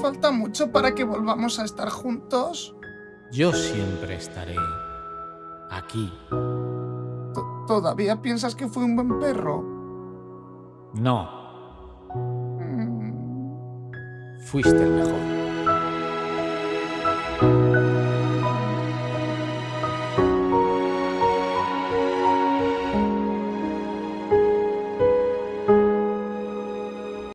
falta mucho para que volvamos a estar juntos. Yo siempre estaré aquí. ¿Todavía piensas que fui un buen perro? No. Mm. Fuiste el mejor.